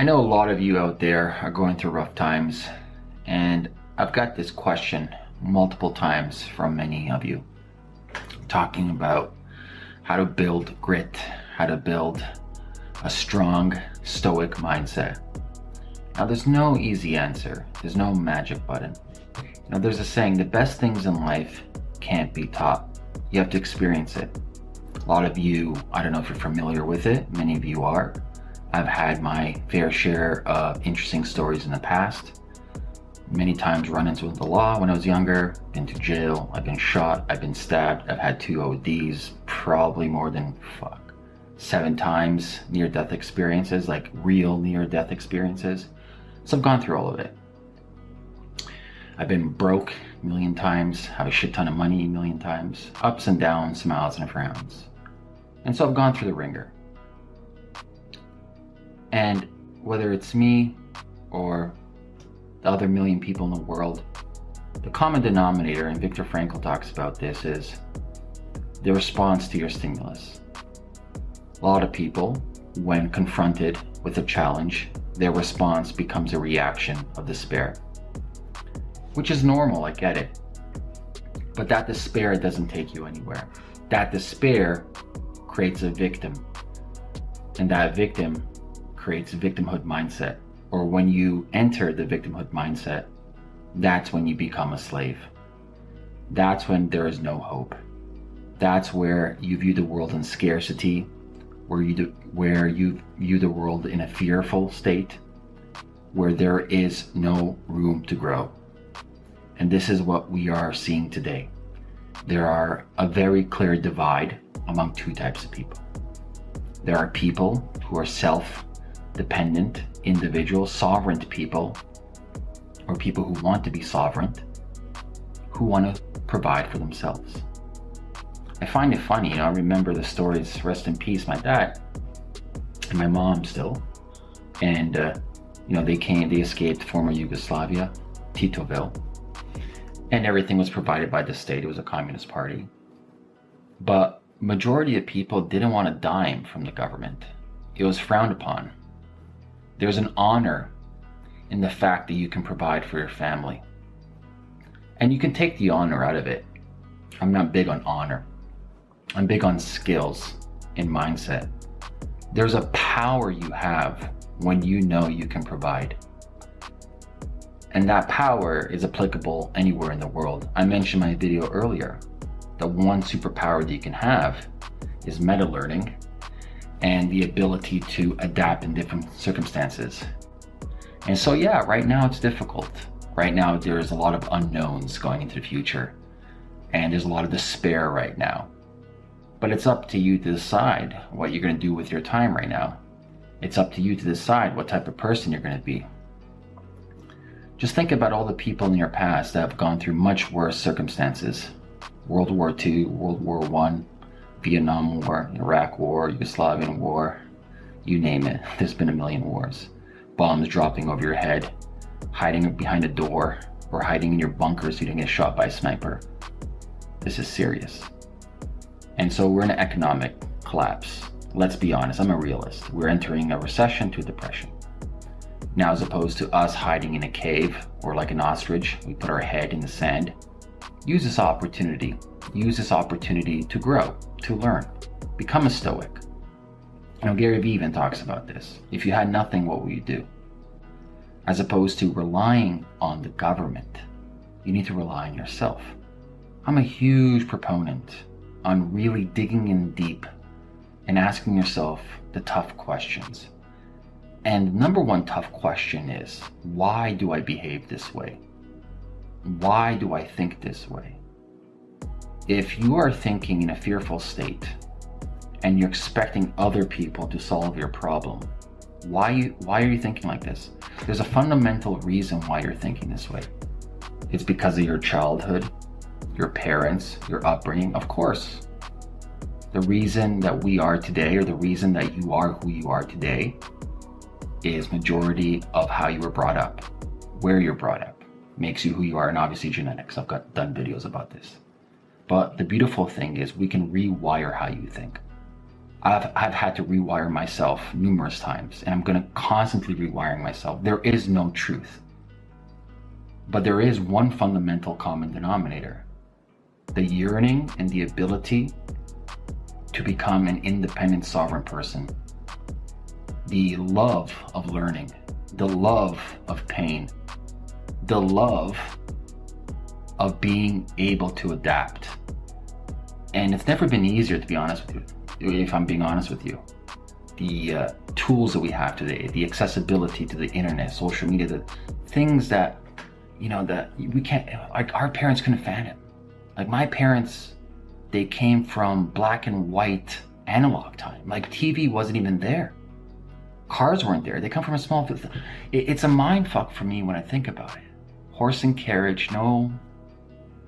I know a lot of you out there are going through rough times, and I've got this question multiple times from many of you talking about how to build grit, how to build a strong, stoic mindset. Now, there's no easy answer, there's no magic button. Know, there's a saying the best things in life can't be taught, you have to experience it. A lot of you, I don't know if you're familiar with it, many of you are. I've had my fair share of interesting stories in the past. Many times run into the law when I was younger, been to jail, I've been shot, I've been stabbed, I've had two ODs, probably more than, fuck, seven times near-death experiences, like real near-death experiences. So I've gone through all of it. I've been broke a million times, have a shit ton of money a million times, ups and downs, smiles and frowns. And so I've gone through the wringer. And whether it's me or the other million people in the world, the common denominator, and Viktor Frankl talks about this, is the response to your stimulus. A lot of people, when confronted with a challenge, their response becomes a reaction of despair. Which is normal, I get it. But that despair doesn't take you anywhere. That despair creates a victim. And that victim creates victimhood mindset. Or when you enter the victimhood mindset, that's when you become a slave. That's when there is no hope. That's where you view the world in scarcity, where you do, where you view the world in a fearful state, where there is no room to grow. And this is what we are seeing today. There are a very clear divide among two types of people. There are people who are self dependent individuals, sovereign people, or people who want to be sovereign, who want to provide for themselves. I find it funny, you know, I remember the stories, rest in peace, my dad and my mom still. And, uh, you know, they came, they escaped former Yugoslavia, Titoville, and everything was provided by the state. It was a communist party. But majority of people didn't want a dime from the government. It was frowned upon. There's an honor in the fact that you can provide for your family. And you can take the honor out of it. I'm not big on honor. I'm big on skills and mindset. There's a power you have when you know you can provide. And that power is applicable anywhere in the world. I mentioned my video earlier. The one superpower that you can have is meta learning and the ability to adapt in different circumstances. And so yeah, right now it's difficult. Right now there's a lot of unknowns going into the future and there's a lot of despair right now. But it's up to you to decide what you're going to do with your time right now. It's up to you to decide what type of person you're going to be. Just think about all the people in your past that have gone through much worse circumstances. World War II, World War One, Vietnam War, Iraq War, Yugoslavian War, you name it. There's been a million wars. Bombs dropping over your head, hiding behind a door, or hiding in your bunker so you don't get shot by a sniper. This is serious. And so we're in an economic collapse. Let's be honest, I'm a realist. We're entering a recession to a depression. Now, as opposed to us hiding in a cave or like an ostrich, we put our head in the sand. Use this opportunity. Use this opportunity to grow, to learn, become a stoic. You know, Gary Vee even talks about this. If you had nothing, what would you do? As opposed to relying on the government, you need to rely on yourself. I'm a huge proponent on really digging in deep and asking yourself the tough questions. And number one tough question is, why do I behave this way? Why do I think this way? If you are thinking in a fearful state and you're expecting other people to solve your problem, why, why are you thinking like this? There's a fundamental reason why you're thinking this way. It's because of your childhood, your parents, your upbringing, of course. The reason that we are today or the reason that you are who you are today is majority of how you were brought up, where you're brought up, makes you who you are, and obviously genetics. I've got done videos about this. But the beautiful thing is we can rewire how you think. I've, I've had to rewire myself numerous times and I'm going to constantly rewiring myself. There is no truth. But there is one fundamental common denominator the yearning and the ability to become an independent, sovereign person. The love of learning, the love of pain, the love of being able to adapt. And it's never been easier, to be honest with you, if I'm being honest with you. The uh, tools that we have today, the accessibility to the internet, social media, the things that, you know, that we can't, like our parents couldn't fathom. Like my parents, they came from black and white analog time. Like TV wasn't even there. Cars weren't there. They come from a small, it's a mind fuck for me when I think about it. Horse and carriage, no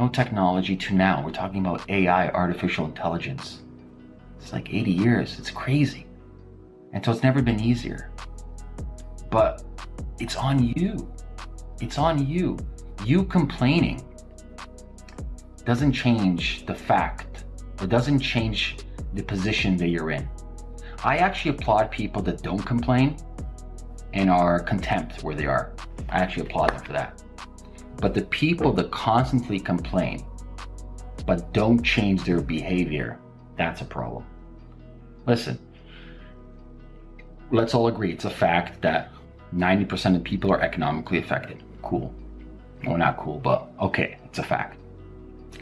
no technology to now. We're talking about AI, artificial intelligence. It's like 80 years. It's crazy. And so it's never been easier. But it's on you. It's on you. You complaining doesn't change the fact, it doesn't change the position that you're in. I actually applaud people that don't complain and are contempt where they are. I actually applaud them for that. But the people that constantly complain but don't change their behavior, that's a problem. Listen, let's all agree it's a fact that 90% of people are economically affected. Cool. Well, not cool, but okay, it's a fact.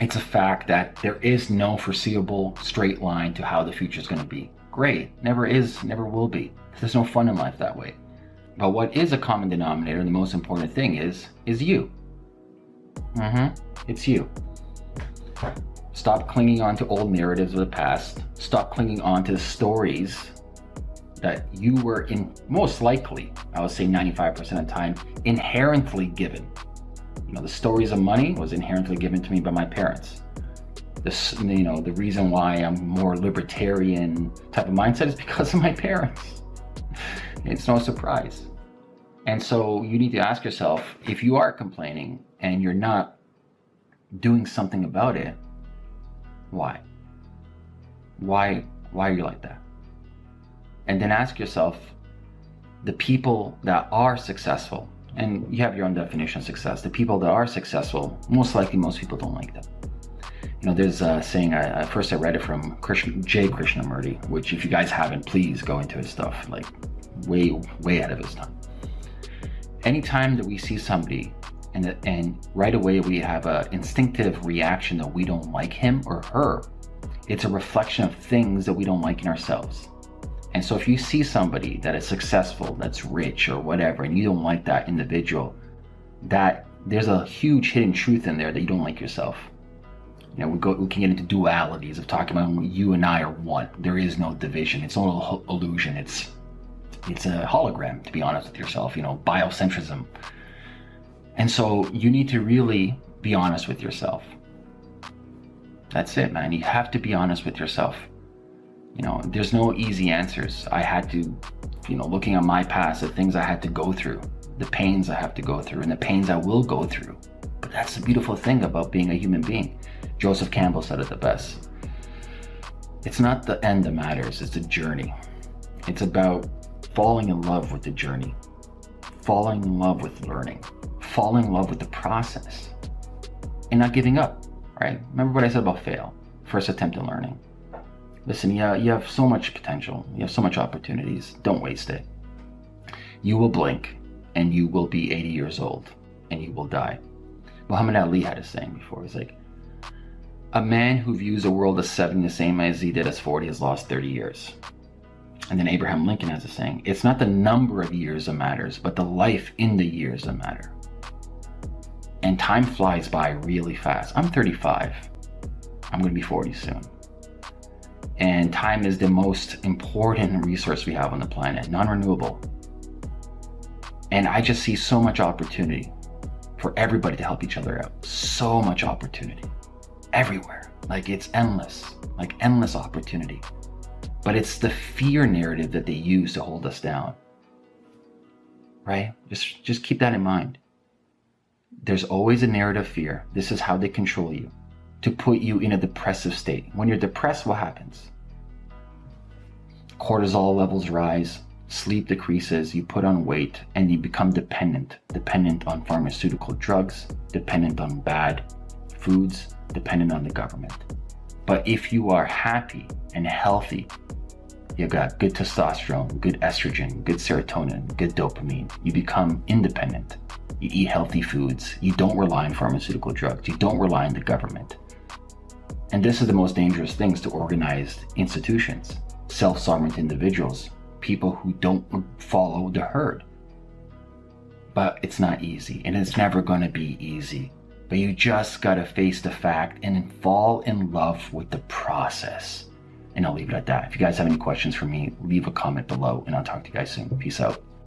It's a fact that there is no foreseeable straight line to how the future is going to be. Great. Never is, never will be. There's no fun in life that way. But what is a common denominator, and the most important thing is, is you. Mm-hmm. It's you. Stop clinging on to old narratives of the past. Stop clinging on to the stories that you were in most likely, I would say 95% of the time, inherently given. You know, the stories of money was inherently given to me by my parents. This, you know, the reason why I'm more libertarian type of mindset is because of my parents. It's no surprise. And so you need to ask yourself if you are complaining and you're not doing something about it, why? Why why are you like that? And then ask yourself the people that are successful, and you have your own definition of success, the people that are successful, most likely most people don't like them. You know, there's a saying, I, first I read it from Krishna, Jay Krishnamurti, which if you guys haven't, please go into his stuff, like way, way ahead of his time. Anytime that we see somebody and, and right away we have an instinctive reaction that we don't like him or her. It's a reflection of things that we don't like in ourselves. And so if you see somebody that is successful, that's rich or whatever, and you don't like that individual, that there's a huge hidden truth in there that you don't like yourself. You know, we go, we can get into dualities of talking about you and I are one. There is no division. It's all illusion. It's it's a hologram, to be honest with yourself. You know, biocentrism. And so you need to really be honest with yourself. That's it, man. You have to be honest with yourself. You know, there's no easy answers. I had to, you know, looking at my past, the things I had to go through, the pains I have to go through, and the pains I will go through. But that's the beautiful thing about being a human being. Joseph Campbell said it the best. It's not the end that matters, it's the journey. It's about falling in love with the journey, falling in love with learning, falling in love with the process and not giving up, right? Remember what I said about fail, first attempt at learning. Listen, yeah, you have so much potential. You have so much opportunities. Don't waste it. You will blink and you will be 80 years old and you will die. Muhammad Ali had a saying before. He's like, a man who views the world as 70 the same as he did as 40 has lost 30 years. And then Abraham Lincoln has a saying, it's not the number of years that matters, but the life in the years that matter and time flies by really fast. I'm 35. I'm going to be 40 soon. And time is the most important resource we have on the planet, non renewable. And I just see so much opportunity for everybody to help each other out. So much opportunity everywhere. Like it's endless, like endless opportunity. But it's the fear narrative that they use to hold us down. Right? Just just keep that in mind. There's always a narrative fear. This is how they control you to put you in a depressive state. When you're depressed, what happens? cortisol levels rise, sleep decreases, you put on weight, and you become dependent. Dependent on pharmaceutical drugs, dependent on bad foods, dependent on the government. But if you are happy and healthy, you got good testosterone, good estrogen, good serotonin, good dopamine, you become independent. You eat healthy foods. You don't rely on pharmaceutical drugs. You don't rely on the government. And this is the most dangerous things to organized institutions, self-sovereign individuals people who don't follow the herd. But it's not easy, and it's never going to be easy. But you just got to face the fact and fall in love with the process. And I'll leave it at that. If you guys have any questions for me, leave a comment below, and I'll talk to you guys soon. Peace out.